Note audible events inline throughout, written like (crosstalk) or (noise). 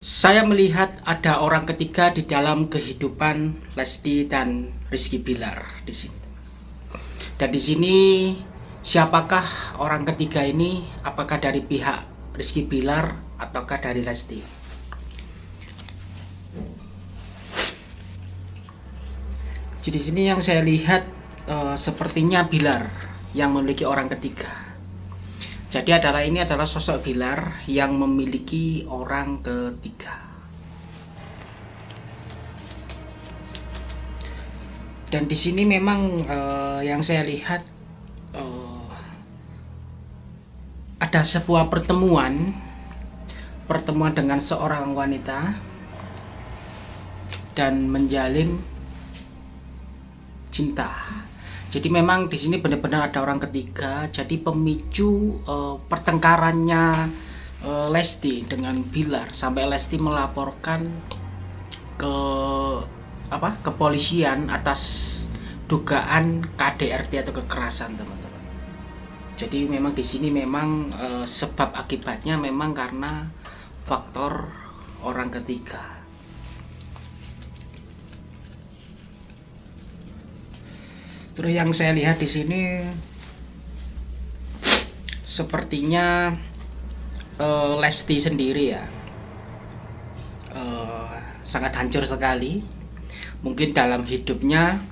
Saya melihat ada orang ketiga di dalam kehidupan Lesti dan Rizky Bilar di sini. Dan di sini siapakah orang ketiga ini? Apakah dari pihak Rizky Bilar ataukah dari Lesti? Jadi di sini yang saya lihat uh, sepertinya Bilar yang memiliki orang ketiga. Jadi adalah ini adalah sosok Bilar yang memiliki orang ketiga. Dan di sini memang uh, yang saya lihat uh, ada sebuah pertemuan pertemuan dengan seorang wanita dan menjalin cinta jadi memang di sini benar-benar ada orang ketiga. Jadi pemicu uh, pertengkarannya uh, Lesti dengan Bilar sampai Lesti melaporkan ke apa kepolisian atas dugaan KDRT atau kekerasan teman-teman. Jadi memang di sini memang uh, sebab akibatnya memang karena faktor orang ketiga. Terus yang saya lihat di sini sepertinya uh, Lesti sendiri ya uh, sangat hancur sekali. Mungkin dalam hidupnya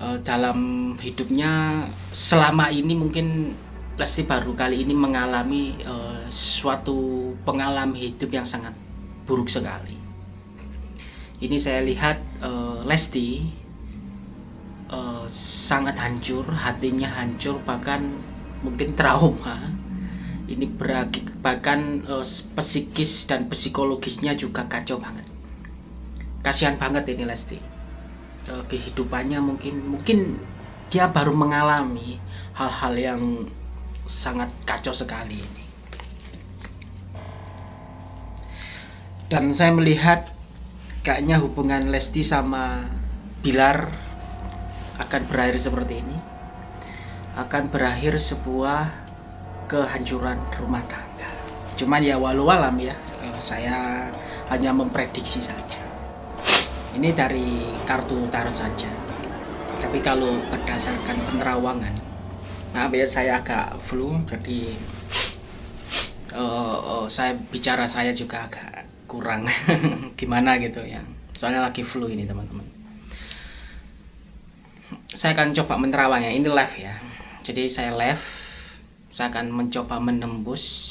uh, dalam hidupnya selama ini mungkin Lesti baru kali ini mengalami uh, suatu pengalaman hidup yang sangat buruk sekali. Ini saya lihat uh, Lesti uh, sangat hancur, hatinya hancur, bahkan mungkin trauma. Ini berakhir bahkan uh, psikis dan psikologisnya juga kacau banget. Kasihan banget ini Lesti. Uh, kehidupannya mungkin mungkin dia baru mengalami hal-hal yang sangat kacau sekali ini. Dan saya melihat kayaknya hubungan Lesti sama Bilar akan berakhir seperti ini. Akan berakhir sebuah kehancuran rumah tangga. Cuman ya walau alam ya eh, saya hanya memprediksi saja. Ini dari kartu tarot saja. Tapi kalau berdasarkan penerawangan maaf ya saya agak flu jadi uh, uh, saya bicara saya juga agak kurang. (laughs) Gimana gitu ya? Soalnya lagi flu ini teman-teman saya akan coba menerawangnya. Ini live ya. Jadi saya live saya akan mencoba menembus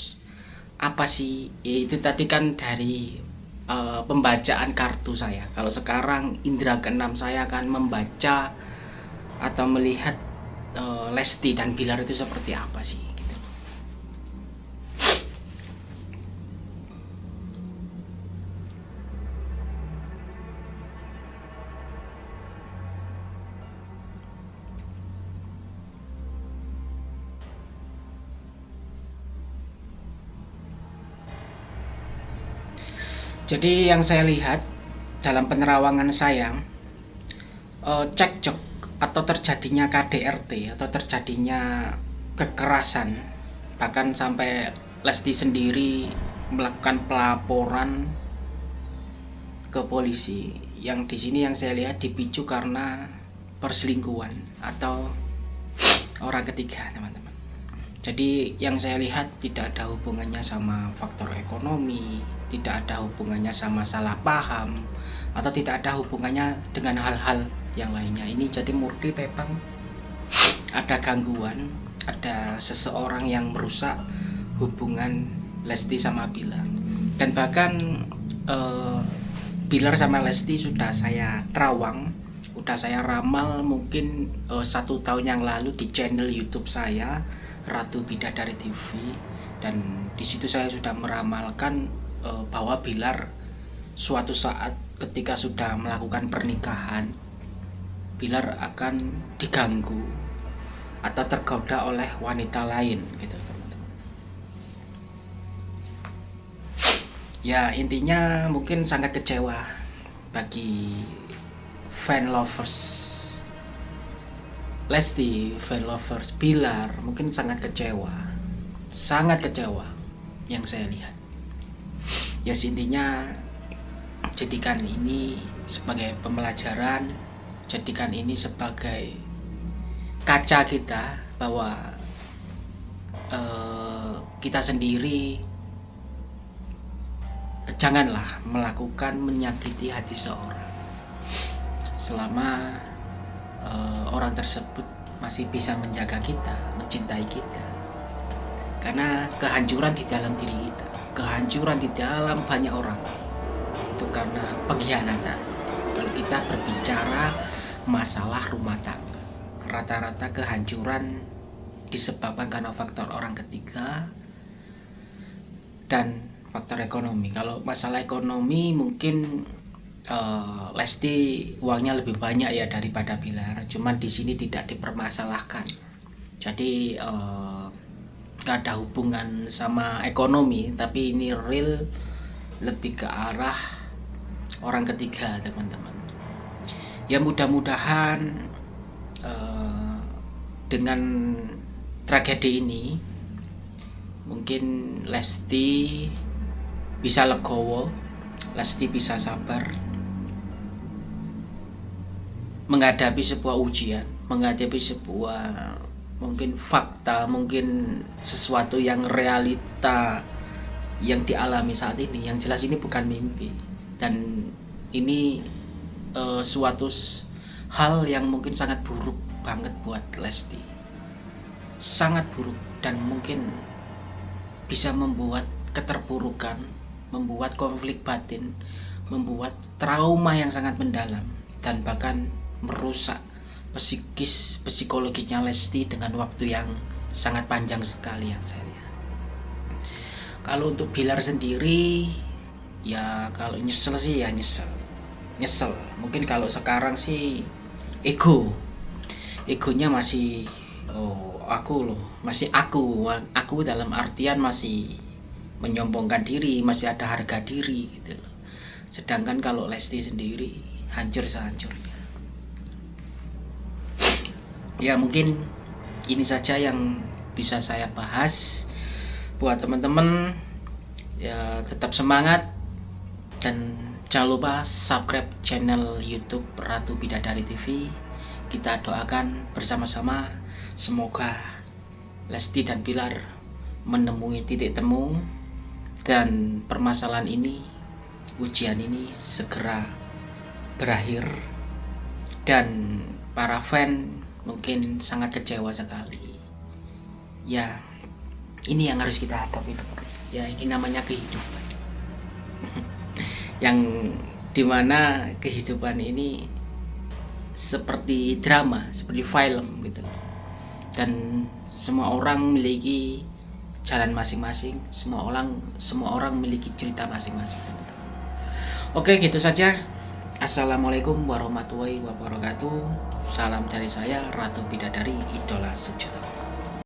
apa sih ya, itu tadi kan dari uh, pembacaan kartu saya. Kalau sekarang indera keenam saya akan membaca atau melihat uh, Lesti dan Bilar itu seperti apa sih Jadi yang saya lihat dalam penerawangan saya uh, cekcok atau terjadinya KDRT atau terjadinya kekerasan bahkan sampai Lesti sendiri melakukan pelaporan ke polisi. Yang di sini yang saya lihat dipicu karena perselingkuhan atau orang ketiga teman-teman. Jadi yang saya lihat tidak ada hubungannya sama faktor ekonomi tidak ada hubungannya sama salah paham atau tidak ada hubungannya dengan hal-hal yang lainnya. Ini jadi murni memang ada gangguan ada seseorang yang merusak hubungan Lesti sama Bilar. Dan bahkan eh, Bilar sama Lesti sudah saya terawang udah saya ramal mungkin uh, satu tahun yang lalu di channel YouTube saya Ratu Bidadari TV dan di situ saya sudah meramalkan uh, bahwa Bilar suatu saat ketika sudah melakukan pernikahan Bilar akan diganggu atau tergoda oleh wanita lain gitu ya intinya mungkin sangat kecewa bagi fan lovers. Lesti, fan lovers Bilar mungkin sangat kecewa. Sangat kecewa yang saya lihat ya intinya jadikan ini sebagai pembelajaran jadikan ini sebagai kaca kita bahwa uh, kita sendiri janganlah melakukan menyakiti hati seorang selama uh, orang tersebut masih bisa menjaga kita, mencintai kita. Karena kehancuran di dalam diri kita, kehancuran di dalam banyak orang itu karena pengkhianatan. Kalau kita berbicara masalah rumah tangga, rata-rata kehancuran disebabkan karena faktor orang ketiga dan faktor ekonomi. Kalau masalah ekonomi mungkin uh, Lesti uangnya lebih banyak ya daripada Bilar cuman di sini tidak dipermasalahkan jadi uh, gak ada hubungan sama ekonomi tapi ini real lebih ke arah orang ketiga teman-teman. Ya mudah-mudahan uh, dengan tragedi ini mungkin Lesti bisa legowo Lesti bisa sabar menghadapi sebuah ujian, menghadapi sebuah mungkin fakta, mungkin sesuatu yang realita yang dialami saat ini. Yang jelas ini bukan mimpi dan ini uh, suatu hal yang mungkin sangat buruk banget buat Lesti. Sangat buruk dan mungkin bisa membuat keterpurukan, membuat konflik batin, membuat trauma yang sangat mendalam dan bahkan merusak psikis psikologisnya Lesti dengan waktu yang sangat panjang sekali yang saya lihat. Kalau untuk Bilar sendiri ya kalau nyesel sih ya nyesel. Nyesel. Mungkin kalau sekarang sih ego. Egonya masih oh aku loh, masih aku. Aku dalam artian masih menyombongkan diri, masih ada harga diri gitu loh. Sedangkan kalau Lesti sendiri hancur sehancurnya ya mungkin ini saja yang bisa saya bahas. Buat teman-teman ya tetap semangat dan jangan lupa subscribe channel YouTube Ratu Bidadari TV kita doakan bersama-sama. Semoga Lesti dan Pilar menemui titik temu dan permasalahan ini ujian ini segera berakhir. Dan para fan mungkin sangat kecewa sekali. Ya ini yang harus kita hadapi ya ini namanya kehidupan. (laughs) Yang di mana kehidupan ini seperti drama seperti film gitu dan semua orang memiliki jalan masing-masing semua orang semua orang memiliki cerita masing-masing oke gitu saja Assalamualaikum warahmatullahi wabarakatuh. Salam dari saya Ratu Bidadari Idola Sejuta